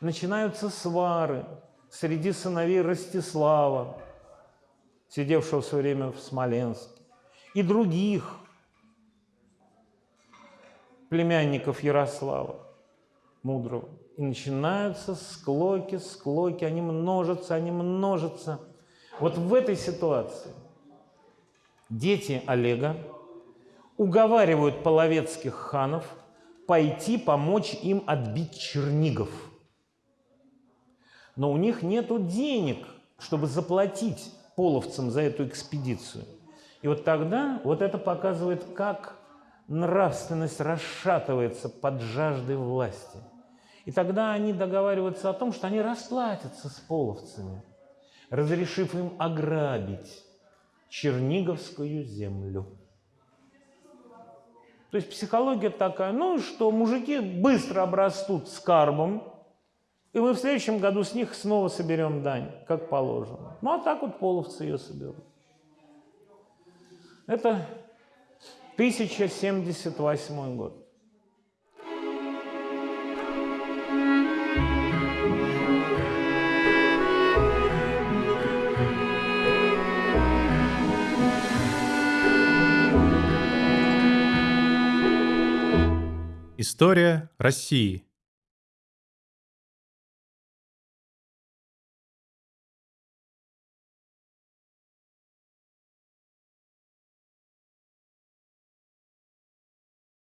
начинаются свары среди сыновей Ростислава, сидевшего в свое время в Смоленске, и других племянников Ярослава Мудрого. И начинаются склоки, склоки, они множатся, они множатся. Вот в этой ситуации дети Олега уговаривают половецких ханов пойти помочь им отбить Чернигов. Но у них нет денег, чтобы заплатить половцам за эту экспедицию. И вот тогда вот это показывает, как нравственность расшатывается под жаждой власти. И тогда они договариваются о том, что они расплатятся с половцами, разрешив им ограбить Черниговскую землю. То есть психология такая, ну что мужики быстро обрастут скарбом, и мы в следующем году с них снова соберем дань, как положено. Ну а так вот половцы ее соберут. Это 1078 год. История России.